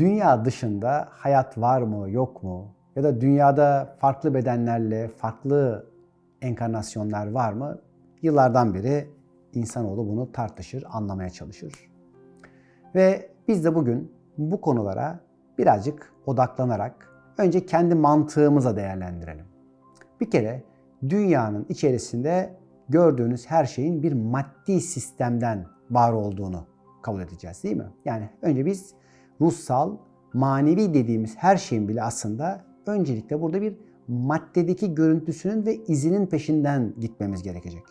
Dünya dışında hayat var mı, yok mu? Ya da dünyada farklı bedenlerle, farklı enkarnasyonlar var mı? Yıllardan beri insanoğlu bunu tartışır, anlamaya çalışır. Ve biz de bugün bu konulara birazcık odaklanarak önce kendi mantığımıza değerlendirelim. Bir kere dünyanın içerisinde gördüğünüz her şeyin bir maddi sistemden var olduğunu kabul edeceğiz değil mi? Yani önce biz ruhsal, manevi dediğimiz her şeyin bile aslında öncelikle burada bir maddedeki görüntüsünün ve izinin peşinden gitmemiz gerekecek.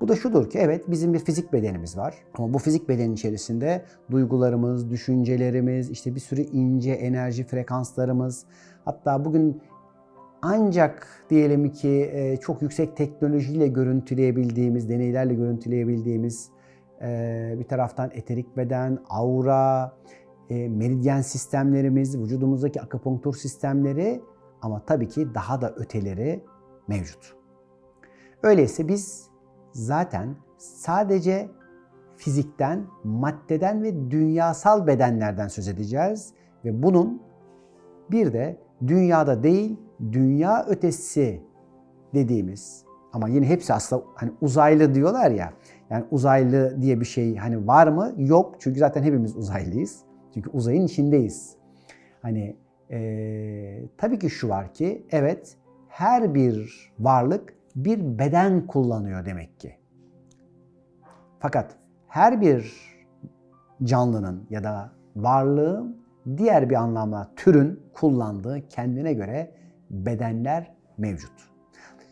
Bu da şudur ki evet bizim bir fizik bedenimiz var. Ama bu fizik bedenin içerisinde duygularımız, düşüncelerimiz, işte bir sürü ince enerji frekanslarımız, hatta bugün ancak diyelim ki e, çok yüksek teknolojiyle görüntüleyebildiğimiz, deneylerle görüntüleyebildiğimiz e, bir taraftan eterik beden, aura, e, meridyen sistemlerimiz, vücudumuzdaki akupunktur sistemleri ama tabii ki daha da öteleri mevcut. Öyleyse biz zaten sadece fizikten, maddeden ve dünyasal bedenlerden söz edeceğiz ve bunun bir de dünyada değil, dünya ötesi dediğimiz ama yine hepsi aslında hani uzaylı diyorlar ya. Yani uzaylı diye bir şey hani var mı? Yok. Çünkü zaten hepimiz uzaylıyız. Çünkü uzayın içindeyiz. Hani ee, tabii ki şu var ki evet her bir varlık bir beden kullanıyor demek ki. Fakat her bir canlının ya da varlığın diğer bir anlamda türün kullandığı kendine göre bedenler mevcut.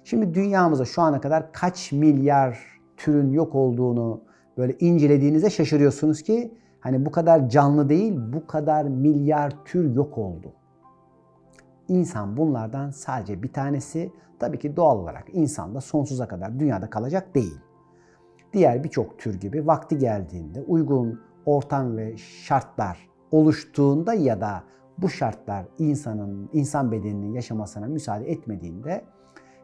Şimdi dünyamıza şu ana kadar kaç milyar türün yok olduğunu böyle incelediğinizde şaşırıyorsunuz ki hani bu kadar canlı değil, bu kadar milyar tür yok oldu. İnsan bunlardan sadece bir tanesi. Tabii ki doğal olarak insan da sonsuza kadar dünyada kalacak değil. Diğer birçok tür gibi vakti geldiğinde uygun ortam ve şartlar oluştuğunda ya da bu şartlar insanın insan bedeninin yaşamasına müsaade etmediğinde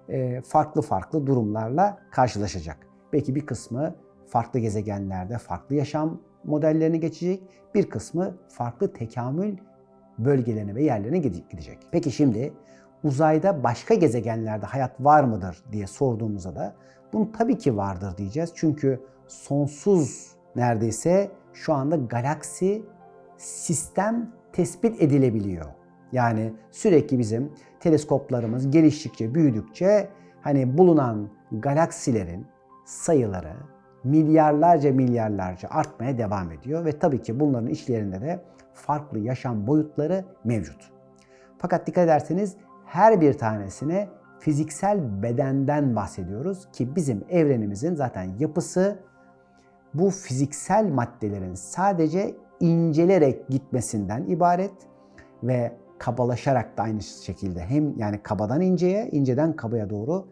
e, farklı farklı durumlarla karşılaşacak. Belki bir kısmı farklı gezegenlerde farklı yaşam modellerini geçecek, bir kısmı farklı tekamül bölgelerine ve yerlerine gidecek. Peki şimdi uzayda başka gezegenlerde hayat var mıdır diye sorduğumuzda da bunun tabii ki vardır diyeceğiz. Çünkü sonsuz neredeyse şu anda galaksi sistem tespit edilebiliyor. Yani sürekli bizim teleskoplarımız geliştikçe, büyüdükçe hani bulunan galaksilerin sayıları milyarlarca milyarlarca artmaya devam ediyor ve tabii ki bunların içlerinde de farklı yaşam boyutları mevcut. Fakat dikkat ederseniz her bir tanesine fiziksel bedenden bahsediyoruz ki bizim evrenimizin zaten yapısı bu fiziksel maddelerin sadece incelerek gitmesinden ibaret ve kabalaşarak da aynı şekilde hem yani kabadan inceye, inceden kabaya doğru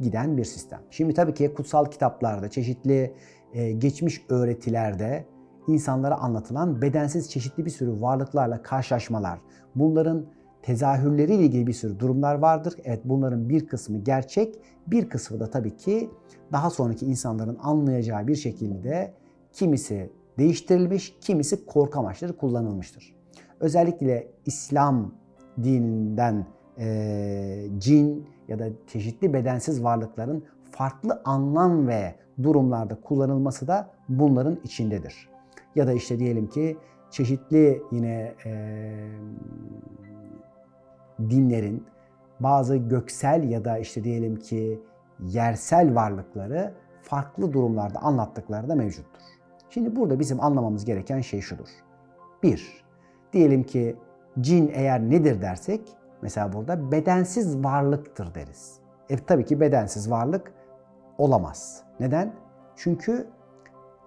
giden bir sistem. Şimdi tabii ki kutsal kitaplarda, çeşitli e, geçmiş öğretilerde insanlara anlatılan bedensiz çeşitli bir sürü varlıklarla karşılaşmalar, bunların tezahürleriyle ilgili bir sürü durumlar vardır. Evet bunların bir kısmı gerçek, bir kısmı da tabii ki daha sonraki insanların anlayacağı bir şekilde kimisi değiştirilmiş, kimisi korku amaçları kullanılmıştır. Özellikle İslam dininden e, cin ya da çeşitli bedensiz varlıkların farklı anlam ve durumlarda kullanılması da bunların içindedir. Ya da işte diyelim ki çeşitli yine e, dinlerin bazı göksel ya da işte diyelim ki yersel varlıkları farklı durumlarda anlattıkları da mevcuttur. Şimdi burada bizim anlamamız gereken şey şudur. Bir, diyelim ki cin eğer nedir dersek, mesela burada bedensiz varlıktır deriz. E tabii ki bedensiz varlık olamaz. Neden? Çünkü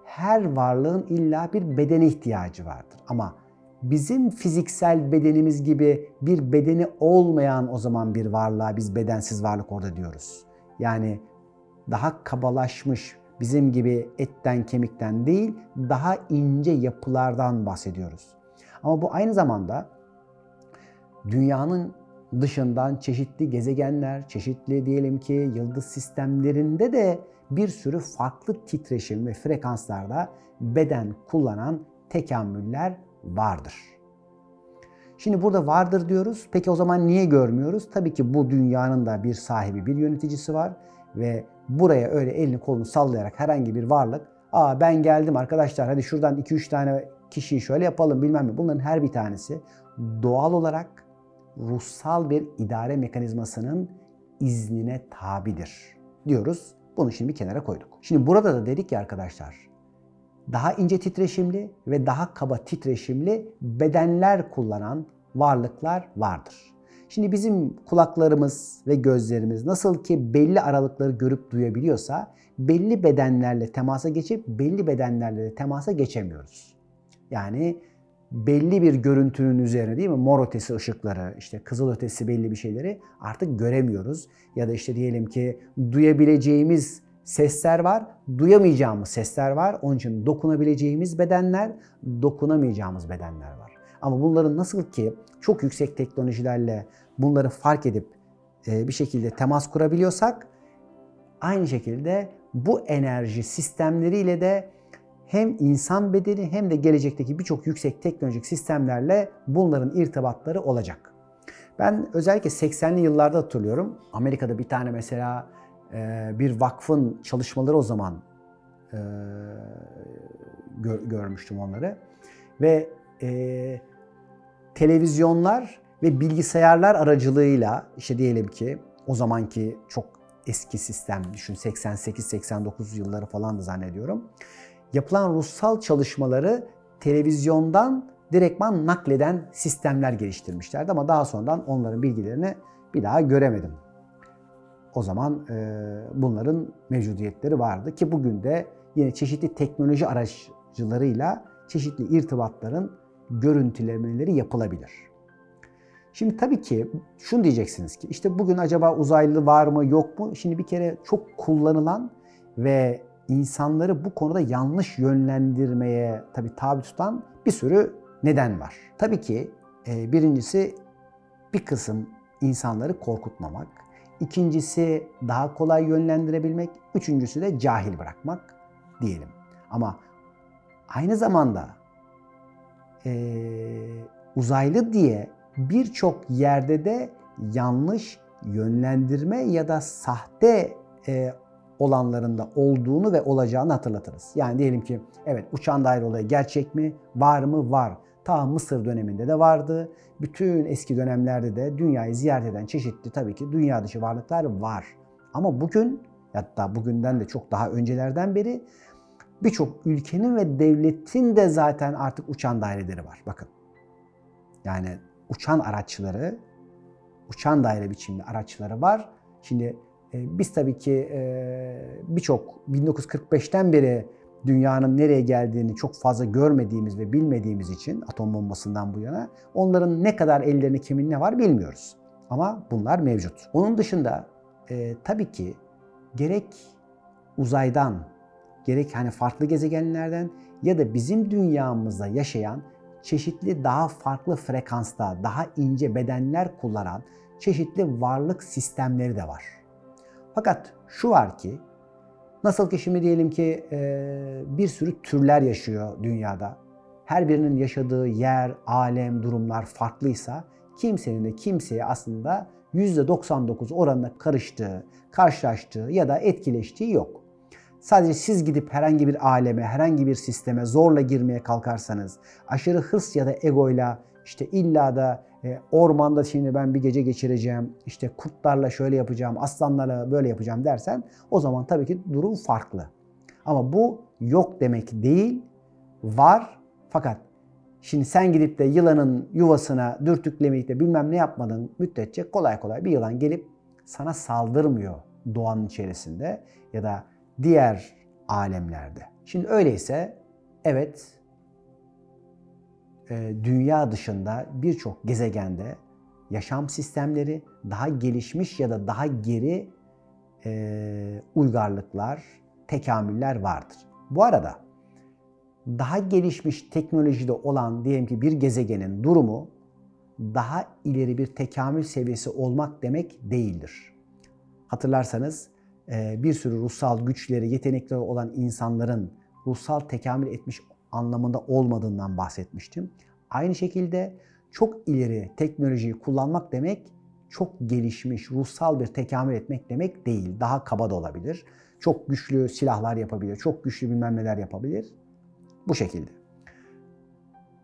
her varlığın illa bir bedene ihtiyacı vardır. Ama bizim fiziksel bedenimiz gibi bir bedeni olmayan o zaman bir varlığa biz bedensiz varlık orada diyoruz. Yani daha kabalaşmış, bizim gibi etten kemikten değil, daha ince yapılardan bahsediyoruz. Ama bu aynı zamanda dünyanın dışından çeşitli gezegenler, çeşitli diyelim ki yıldız sistemlerinde de bir sürü farklı titreşim ve frekanslarda beden kullanan tekamüller vardır. Şimdi burada vardır diyoruz. Peki o zaman niye görmüyoruz? Tabii ki bu dünyanın da bir sahibi, bir yöneticisi var ve buraya öyle elini kolunu sallayarak herhangi bir varlık, "Aa ben geldim arkadaşlar hadi şuradan 2-3 tane kişiyi şöyle yapalım bilmem ne." Bunların her bir tanesi doğal olarak ruhsal bir idare mekanizmasının iznine tabidir diyoruz. Bunu şimdi bir kenara koyduk. Şimdi burada da dedik ki arkadaşlar daha ince titreşimli ve daha kaba titreşimli bedenler kullanan varlıklar vardır. Şimdi bizim kulaklarımız ve gözlerimiz nasıl ki belli aralıkları görüp duyabiliyorsa belli bedenlerle temasa geçip belli bedenlerle de temasa geçemiyoruz. Yani belli bir görüntünün üzerine değil mi mor ötesi ışıkları, işte kızıl ötesi belli bir şeyleri artık göremiyoruz. Ya da işte diyelim ki duyabileceğimiz sesler var, duyamayacağımız sesler var. Onun için dokunabileceğimiz bedenler, dokunamayacağımız bedenler var. Ama bunların nasıl ki çok yüksek teknolojilerle bunları fark edip e, bir şekilde temas kurabiliyorsak aynı şekilde bu enerji sistemleriyle de hem insan bedeni hem de gelecekteki birçok yüksek teknolojik sistemlerle bunların irtibatları olacak. Ben özellikle 80'li yıllarda hatırlıyorum. Amerika'da bir tane mesela e, bir vakfın çalışmaları o zaman e, görmüştüm onları. Ve e, televizyonlar ve bilgisayarlar aracılığıyla işte diyelim ki o zamanki çok eski sistem düşün 88-89 yılları falan da zannediyorum yapılan ruhsal çalışmaları televizyondan direktman nakleden sistemler geliştirmişlerdi ama daha sonradan onların bilgilerini bir daha göremedim. O zaman e, bunların mevcudiyetleri vardı ki bugün de yine çeşitli teknoloji araçlarıyla çeşitli irtibatların görüntülemeleri yapılabilir. Şimdi tabii ki şunu diyeceksiniz ki işte bugün acaba uzaylı var mı yok mu? Şimdi bir kere çok kullanılan ve insanları bu konuda yanlış yönlendirmeye tabii tabi tutan bir sürü neden var. Tabii ki e, birincisi bir kısım insanları korkutmamak. İkincisi daha kolay yönlendirebilmek. Üçüncüsü de cahil bırakmak diyelim. Ama aynı zamanda e, uzaylı diye birçok yerde de yanlış yönlendirme ya da sahte e, olanlarında olduğunu ve olacağını hatırlatırız. Yani diyelim ki evet uçan daire olayı gerçek mi? Var mı? Var. Ta Mısır döneminde de vardı. Bütün eski dönemlerde de dünyayı ziyaret eden çeşitli tabii ki dünya dışı varlıklar var. Ama bugün hatta bugünden de çok daha öncelerden beri birçok ülkenin ve devletin de zaten artık uçan daireleri var. Bakın. Yani uçan araçları, uçan daire biçimli araçları var. Şimdi biz tabii ki e, birçok 1945'ten beri dünyanın nereye geldiğini çok fazla görmediğimiz ve bilmediğimiz için atom bombasından bu yana onların ne kadar ellerinde kimin ne var bilmiyoruz. Ama bunlar mevcut. Onun dışında e, tabii ki gerek uzaydan, gerek hani farklı gezegenlerden ya da bizim dünyamızda yaşayan çeşitli daha farklı frekansta, daha ince bedenler kullanan çeşitli varlık sistemleri de var. Fakat şu var ki, nasıl ki şimdi diyelim ki bir sürü türler yaşıyor dünyada. Her birinin yaşadığı yer, alem, durumlar farklıysa kimsenin de kimseye aslında %99 oranında karıştığı, karşılaştığı ya da etkileştiği yok. Sadece siz gidip herhangi bir aleme, herhangi bir sisteme zorla girmeye kalkarsanız, aşırı hırs ya da egoyla işte illa da e, ormanda şimdi ben bir gece geçireceğim, işte kurtlarla şöyle yapacağım, aslanlarla böyle yapacağım dersen o zaman tabii ki durum farklı. Ama bu yok demek değil, var fakat şimdi sen gidip de yılanın yuvasına dürtüklemeyip de bilmem ne yapmadın müddetçe kolay kolay bir yılan gelip sana saldırmıyor doğanın içerisinde ya da diğer alemlerde. Şimdi öyleyse evet dünya dışında birçok gezegende yaşam sistemleri daha gelişmiş ya da daha geri e, uygarlıklar, tekamüller vardır. Bu arada daha gelişmiş teknolojide olan diyelim ki bir gezegenin durumu daha ileri bir tekamül seviyesi olmak demek değildir. Hatırlarsanız e, bir sürü ruhsal güçleri, yetenekleri olan insanların ruhsal tekamül etmiş anlamında olmadığından bahsetmiştim. Aynı şekilde çok ileri teknolojiyi kullanmak demek çok gelişmiş, ruhsal bir tekamül etmek demek değil. Daha kaba da olabilir. Çok güçlü silahlar yapabilir, çok güçlü bilmem neler yapabilir. Bu şekilde.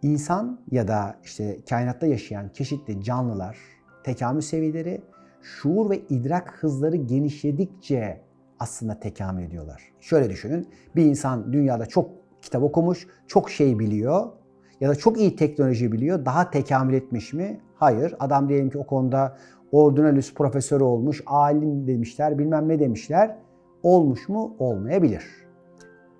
İnsan ya da işte kainatta yaşayan çeşitli canlılar, tekamül seviyeleri şuur ve idrak hızları genişledikçe aslında tekamül ediyorlar. Şöyle düşünün, bir insan dünyada çok kitap okumuş, çok şey biliyor ya da çok iyi teknoloji biliyor, daha tekamül etmiş mi? Hayır. Adam diyelim ki o konuda ordinalüs profesörü olmuş, alim demişler, bilmem ne demişler. Olmuş mu? Olmayabilir.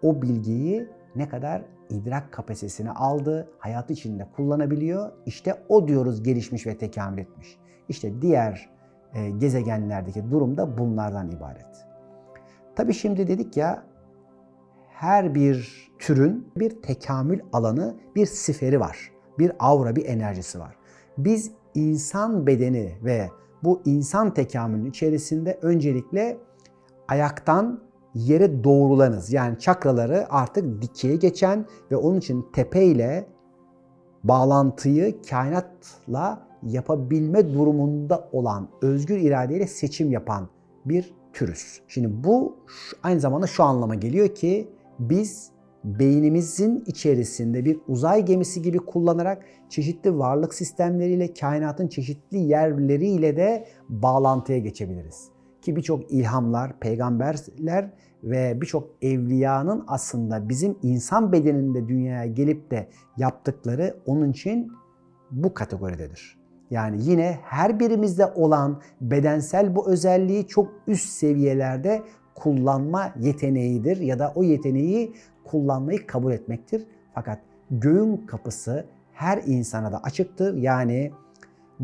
O bilgiyi ne kadar idrak kapasitesini aldı, hayatı içinde kullanabiliyor. İşte o diyoruz gelişmiş ve tekamül etmiş. İşte diğer e, gezegenlerdeki durum da bunlardan ibaret. Tabi şimdi dedik ya her bir türün bir tekamül alanı, bir siferi var. Bir aura, bir enerjisi var. Biz insan bedeni ve bu insan tekamülünün içerisinde öncelikle ayaktan yere doğrulanız. Yani çakraları artık dikeye geçen ve onun için tepe ile bağlantıyı kainatla yapabilme durumunda olan özgür iradeyle seçim yapan bir türüz. Şimdi bu aynı zamanda şu anlama geliyor ki biz beynimizin içerisinde bir uzay gemisi gibi kullanarak çeşitli varlık sistemleriyle, kainatın çeşitli yerleriyle de bağlantıya geçebiliriz. Ki birçok ilhamlar, peygamberler ve birçok evliyanın aslında bizim insan bedeninde dünyaya gelip de yaptıkları onun için bu kategoridedir. Yani yine her birimizde olan bedensel bu özelliği çok üst seviyelerde kullanma yeteneğidir ya da o yeteneği kullanmayı kabul etmektir. Fakat göğün kapısı her insana da açıktır. Yani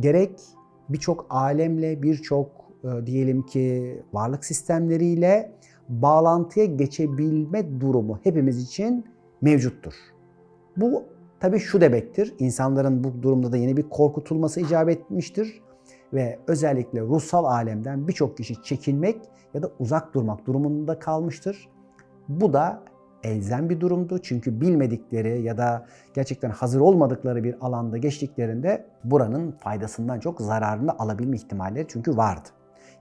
gerek birçok alemle, birçok e, diyelim ki varlık sistemleriyle bağlantıya geçebilme durumu hepimiz için mevcuttur. Bu tabii şu demektir. İnsanların bu durumda da yine bir korkutulması icap etmiştir ve özellikle ruhsal alemden birçok kişi çekinmek ya da uzak durmak durumunda kalmıştır. Bu da elzem bir durumdu. Çünkü bilmedikleri ya da gerçekten hazır olmadıkları bir alanda geçtiklerinde buranın faydasından çok zararını alabilme ihtimalleri çünkü vardı.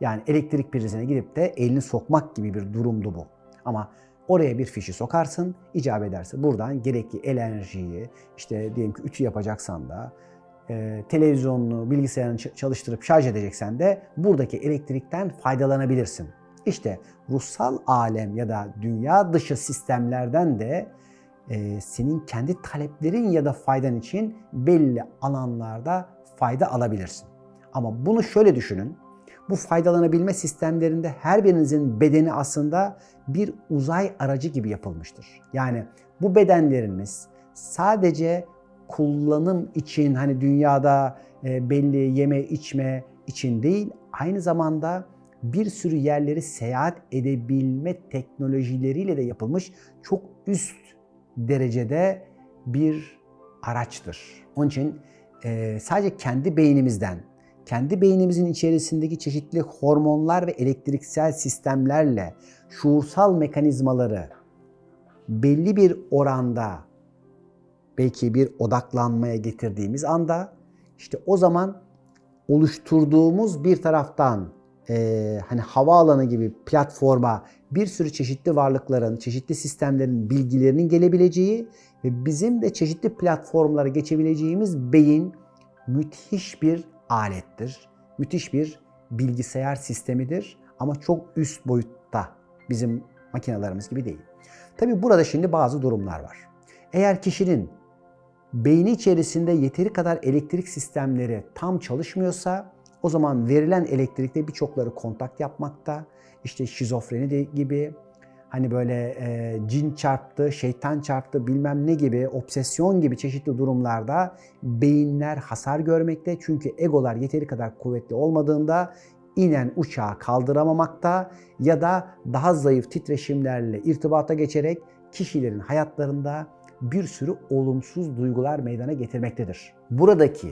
Yani elektrik prizine gidip de elini sokmak gibi bir durumdu bu. Ama oraya bir fişi sokarsın, icap ederse buradan gerekli enerjiyi, işte diyelim ki ütü yapacaksan da, e, televizyonunu, bilgisayarını çalıştırıp şarj edeceksen de buradaki elektrikten faydalanabilirsin. İşte ruhsal alem ya da dünya dışı sistemlerden de e, senin kendi taleplerin ya da faydan için belli alanlarda fayda alabilirsin. Ama bunu şöyle düşünün. Bu faydalanabilme sistemlerinde her birinizin bedeni aslında bir uzay aracı gibi yapılmıştır. Yani bu bedenlerimiz sadece kullanım için hani dünyada e, belli yeme içme için değil aynı zamanda bir sürü yerleri seyahat edebilme teknolojileriyle de yapılmış çok üst derecede bir araçtır. Onun için e, sadece kendi beynimizden, kendi beynimizin içerisindeki çeşitli hormonlar ve elektriksel sistemlerle şuursal mekanizmaları belli bir oranda belki bir odaklanmaya getirdiğimiz anda işte o zaman oluşturduğumuz bir taraftan e, hani havaalanı gibi platforma bir sürü çeşitli varlıkların, çeşitli sistemlerin bilgilerinin gelebileceği ve bizim de çeşitli platformlara geçebileceğimiz beyin müthiş bir alettir. Müthiş bir bilgisayar sistemidir ama çok üst boyutta bizim makinelerimiz gibi değil. Tabi burada şimdi bazı durumlar var. Eğer kişinin beyni içerisinde yeteri kadar elektrik sistemleri tam çalışmıyorsa o zaman verilen elektrikte birçokları kontak yapmakta. İşte şizofreni gibi hani böyle e, cin çarptı, şeytan çarptı bilmem ne gibi obsesyon gibi çeşitli durumlarda beyinler hasar görmekte. Çünkü egolar yeteri kadar kuvvetli olmadığında inen uçağı kaldıramamakta ya da daha zayıf titreşimlerle irtibata geçerek kişilerin hayatlarında bir sürü olumsuz duygular meydana getirmektedir. Buradaki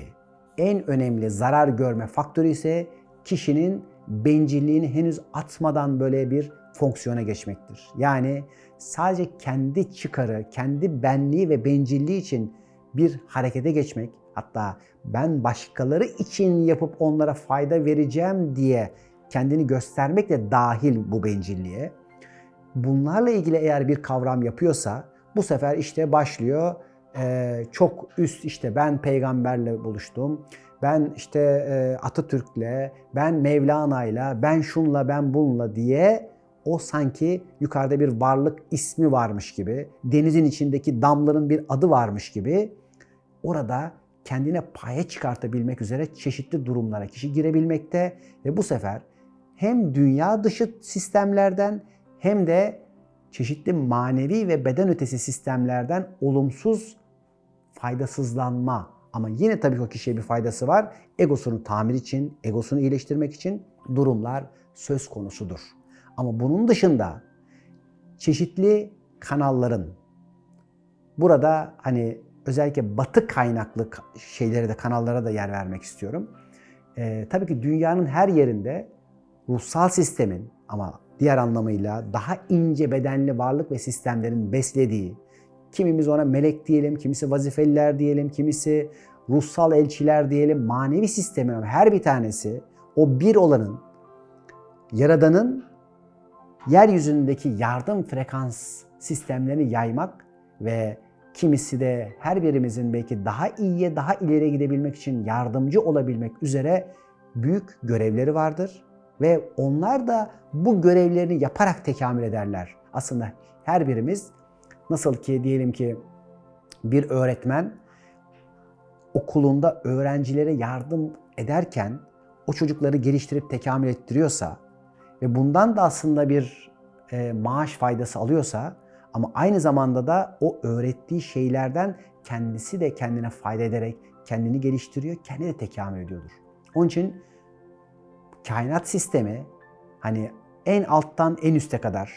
en önemli zarar görme faktörü ise kişinin bencilliğini henüz atmadan böyle bir fonksiyona geçmektir. Yani sadece kendi çıkarı, kendi benliği ve bencilliği için bir harekete geçmek hatta ben başkaları için yapıp onlara fayda vereceğim diye kendini göstermek de dahil bu bencilliğe. Bunlarla ilgili eğer bir kavram yapıyorsa bu sefer işte başlıyor. E, çok üst işte ben peygamberle buluştum, ben işte e, Atatürk'le, ben Mevlana'yla, ben şunla, ben bununla diye o sanki yukarıda bir varlık ismi varmış gibi, denizin içindeki damların bir adı varmış gibi orada kendine paya çıkartabilmek üzere çeşitli durumlara kişi girebilmekte ve bu sefer hem dünya dışı sistemlerden hem de çeşitli manevi ve beden ötesi sistemlerden olumsuz faydasızlanma ama yine tabii ki o kişiye bir faydası var. Egosunu tamir için, egosunu iyileştirmek için durumlar söz konusudur. Ama bunun dışında çeşitli kanalların burada hani özellikle batı kaynaklı şeylere de kanallara da yer vermek istiyorum. Ee, tabii ki dünyanın her yerinde ruhsal sistemin ama diğer anlamıyla daha ince bedenli varlık ve sistemlerin beslediği, kimimiz ona melek diyelim, kimisi vazifeliler diyelim, kimisi ruhsal elçiler diyelim, manevi sistemin her bir tanesi o bir olanın, Yaradan'ın yeryüzündeki yardım frekans sistemlerini yaymak ve kimisi de her birimizin belki daha iyiye, daha ileriye gidebilmek için yardımcı olabilmek üzere büyük görevleri vardır ve onlar da bu görevlerini yaparak tekamül ederler. Aslında her birimiz nasıl ki diyelim ki bir öğretmen okulunda öğrencilere yardım ederken o çocukları geliştirip tekamül ettiriyorsa ve bundan da aslında bir e, maaş faydası alıyorsa ama aynı zamanda da o öğrettiği şeylerden kendisi de kendine fayda ederek kendini geliştiriyor, kendi de tekamül ediyordur. Onun için kainat sistemi hani en alttan en üste kadar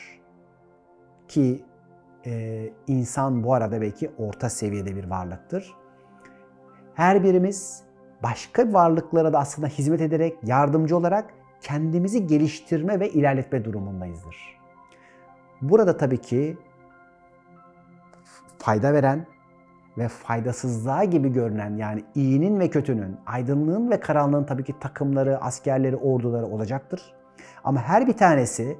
ki e, insan bu arada belki orta seviyede bir varlıktır. Her birimiz başka varlıklara da aslında hizmet ederek, yardımcı olarak kendimizi geliştirme ve ilerletme durumundayızdır. Burada tabii ki fayda veren ve faydasızlığa gibi görünen yani iyinin ve kötünün, aydınlığın ve karanlığın tabii ki takımları, askerleri, orduları olacaktır. Ama her bir tanesi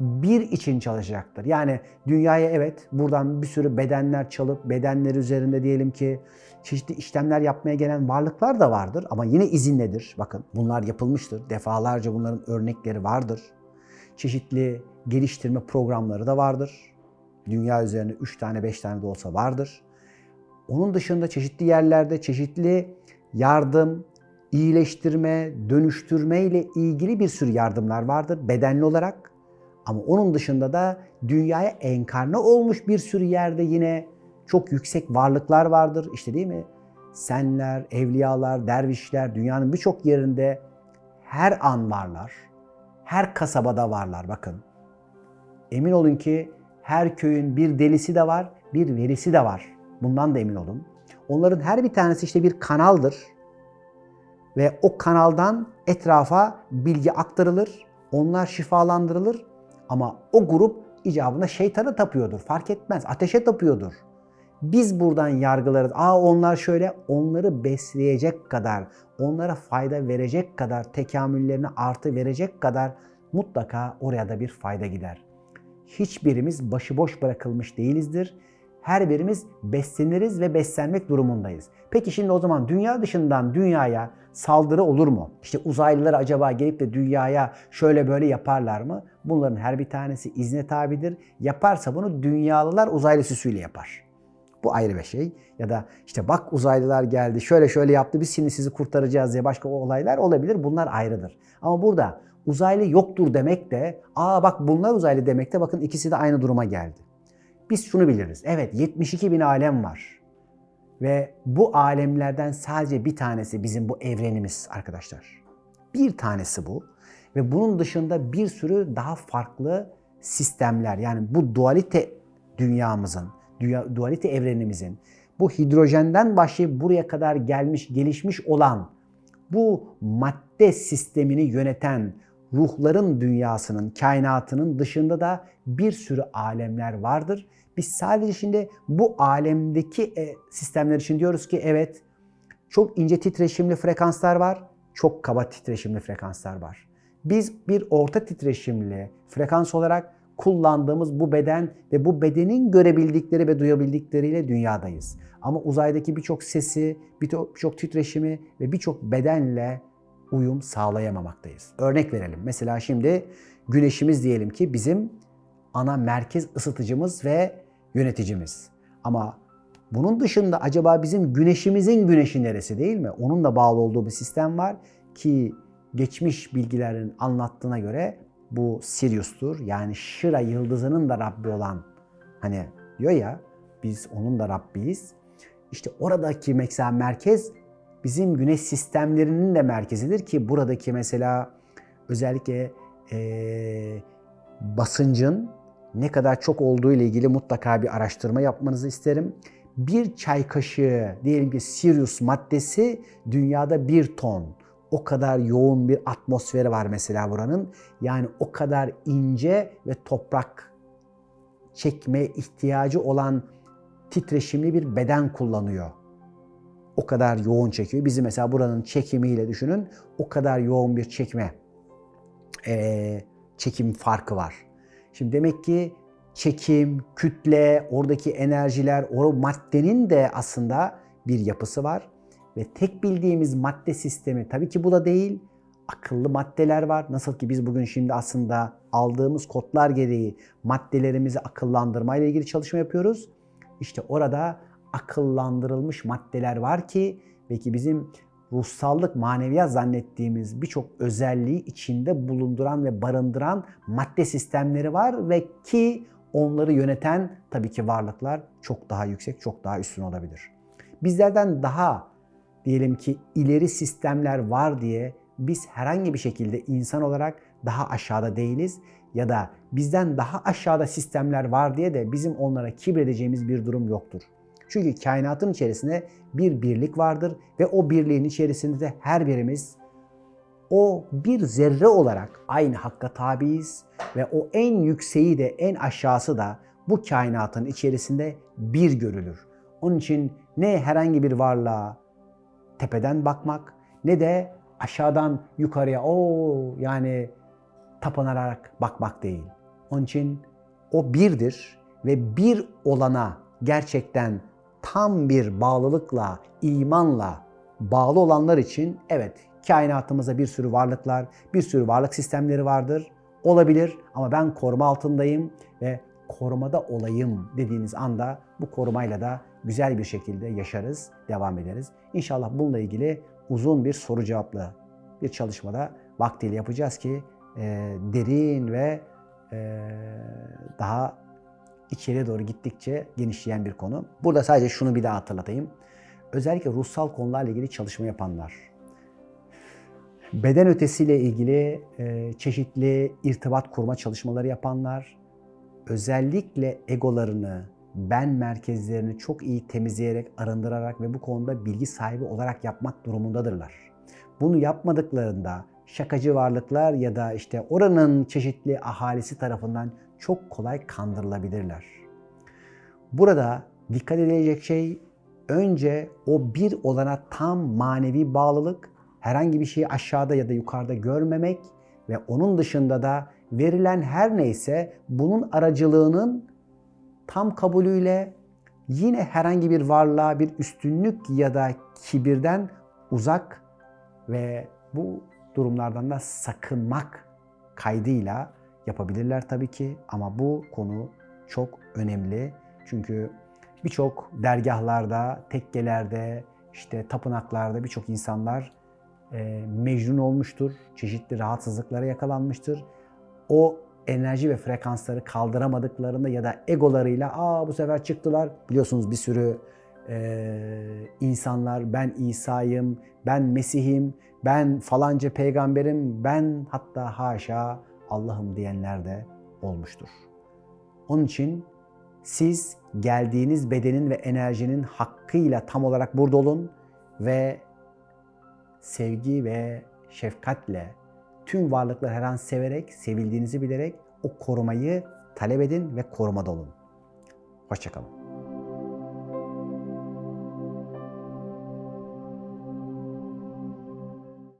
bir için çalışacaktır. Yani dünyaya evet buradan bir sürü bedenler çalıp bedenler üzerinde diyelim ki çeşitli işlemler yapmaya gelen varlıklar da vardır ama yine izinledir. Bakın bunlar yapılmıştır. Defalarca bunların örnekleri vardır. Çeşitli geliştirme programları da vardır. Dünya üzerinde 3 tane 5 tane de olsa vardır. Onun dışında çeşitli yerlerde çeşitli yardım, iyileştirme, dönüştürme ile ilgili bir sürü yardımlar vardır bedenli olarak. Ama onun dışında da dünyaya enkarne olmuş bir sürü yerde yine çok yüksek varlıklar vardır. İşte değil mi? Senler, evliyalar, dervişler dünyanın birçok yerinde her an varlar. Her kasabada varlar bakın. Emin olun ki her köyün bir delisi de var, bir verisi de var. Bundan da emin olun. Onların her bir tanesi işte bir kanaldır. Ve o kanaldan etrafa bilgi aktarılır. Onlar şifalandırılır. Ama o grup icabında şeytana tapıyordur. Fark etmez. Ateşe tapıyordur. Biz buradan yargılarız. Aa onlar şöyle onları besleyecek kadar, onlara fayda verecek kadar, tekamüllerine artı verecek kadar mutlaka oraya da bir fayda gider. Hiçbirimiz başıboş bırakılmış değilizdir. Her birimiz besleniriz ve beslenmek durumundayız. Peki şimdi o zaman dünya dışından dünyaya saldırı olur mu? İşte uzaylılar acaba gelip de dünyaya şöyle böyle yaparlar mı? Bunların her bir tanesi izne tabidir. Yaparsa bunu dünyalılar uzaylı süsüyle yapar. Bu ayrı bir şey. Ya da işte bak uzaylılar geldi şöyle şöyle yaptı biz şimdi sizi kurtaracağız diye başka olaylar olabilir. Bunlar ayrıdır. Ama burada uzaylı yoktur demek de aa bak bunlar uzaylı demek de bakın ikisi de aynı duruma geldi. Biz şunu biliriz. Evet 72 bin alem var. Ve bu alemlerden sadece bir tanesi bizim bu evrenimiz arkadaşlar. Bir tanesi bu. Ve bunun dışında bir sürü daha farklı sistemler yani bu dualite dünyamızın, dünya, dualite evrenimizin, bu hidrojenden başlayıp buraya kadar gelmiş, gelişmiş olan bu madde sistemini yöneten ruhların dünyasının, kainatının dışında da bir sürü alemler vardır. Biz sadece şimdi bu alemdeki e, sistemler için diyoruz ki evet Çok ince titreşimli frekanslar var, çok kaba titreşimli frekanslar var. Biz bir orta titreşimli frekans olarak kullandığımız bu beden ve bu bedenin görebildikleri ve duyabildikleriyle dünyadayız. Ama uzaydaki birçok sesi, birçok birçok titreşimi ve birçok bedenle uyum sağlayamamaktayız. Örnek verelim. Mesela şimdi güneşimiz diyelim ki bizim ana merkez ısıtıcımız ve yöneticimiz. Ama bunun dışında acaba bizim güneşimizin güneşi neresi değil mi? Onun da bağlı olduğu bir sistem var ki geçmiş bilgilerin anlattığına göre bu Sirius'tur. Yani Şira yıldızının da Rabbi olan hani diyor ya biz onun da Rabbiyiz. İşte oradaki mesela merkez bizim güneş sistemlerinin de merkezidir ki buradaki mesela özellikle ee, basıncın ne kadar çok olduğu ile ilgili mutlaka bir araştırma yapmanızı isterim. Bir çay kaşığı diyelim ki Sirius maddesi dünyada bir ton. O kadar yoğun bir atmosferi var mesela buranın. Yani o kadar ince ve toprak çekme ihtiyacı olan titreşimli bir beden kullanıyor. O kadar yoğun çekiyor. Bizi mesela buranın çekimiyle düşünün. O kadar yoğun bir çekme e, çekim farkı var. Şimdi demek ki çekim, kütle, oradaki enerjiler, o maddenin de aslında bir yapısı var. Ve tek bildiğimiz madde sistemi tabii ki bu da değil. Akıllı maddeler var. Nasıl ki biz bugün şimdi aslında aldığımız kodlar gereği maddelerimizi akıllandırma ile ilgili çalışma yapıyoruz. İşte orada akıllandırılmış maddeler var ki belki bizim ruhsallık, maneviyat zannettiğimiz birçok özelliği içinde bulunduran ve barındıran madde sistemleri var ve ki onları yöneten tabii ki varlıklar çok daha yüksek, çok daha üstün olabilir. Bizlerden daha diyelim ki ileri sistemler var diye biz herhangi bir şekilde insan olarak daha aşağıda değiliz ya da bizden daha aşağıda sistemler var diye de bizim onlara kibredeceğimiz bir durum yoktur. Çünkü kainatın içerisinde bir birlik vardır ve o birliğin içerisinde de her birimiz o bir zerre olarak aynı hakka tabiiz ve o en yükseği de en aşağısı da bu kainatın içerisinde bir görülür. Onun için ne herhangi bir varlığa tepeden bakmak ne de aşağıdan yukarıya o yani tapınarak bakmak değil. Onun için o birdir ve bir olana gerçekten tam bir bağlılıkla, imanla bağlı olanlar için evet kainatımızda bir sürü varlıklar, bir sürü varlık sistemleri vardır. Olabilir ama ben koruma altındayım ve korumada olayım dediğiniz anda bu korumayla da güzel bir şekilde yaşarız, devam ederiz. İnşallah bununla ilgili uzun bir soru cevaplı bir çalışmada vaktiyle yapacağız ki e, derin ve e, daha içeriye doğru gittikçe genişleyen bir konu. Burada sadece şunu bir daha hatırlatayım. Özellikle ruhsal konularla ilgili çalışma yapanlar, beden ötesiyle ilgili e, çeşitli irtibat kurma çalışmaları yapanlar, özellikle egolarını, ben merkezlerini çok iyi temizleyerek, arındırarak ve bu konuda bilgi sahibi olarak yapmak durumundadırlar. Bunu yapmadıklarında şakacı varlıklar ya da işte oranın çeşitli ahalisi tarafından çok kolay kandırılabilirler. Burada dikkat edilecek şey önce o bir olana tam manevi bağlılık, herhangi bir şeyi aşağıda ya da yukarıda görmemek ve onun dışında da verilen her neyse bunun aracılığının tam kabulüyle yine herhangi bir varlığa bir üstünlük ya da kibirden uzak ve bu durumlardan da sakınmak kaydıyla yapabilirler tabii ki ama bu konu çok önemli. Çünkü birçok dergahlarda, tekkelerde, işte tapınaklarda birçok insanlar e, mecnun olmuştur. Çeşitli rahatsızlıklara yakalanmıştır. O enerji ve frekansları kaldıramadıklarında ya da egolarıyla aa bu sefer çıktılar. Biliyorsunuz bir sürü e, insanlar ben İsa'yım, ben Mesih'im, ben falanca peygamberim, ben hatta haşa Allah'ım diyenler de olmuştur. Onun için siz geldiğiniz bedenin ve enerjinin hakkıyla tam olarak burada olun ve sevgi ve şefkatle tüm varlıkları her an severek, sevildiğinizi bilerek o korumayı talep edin ve korumada olun. Hoşçakalın.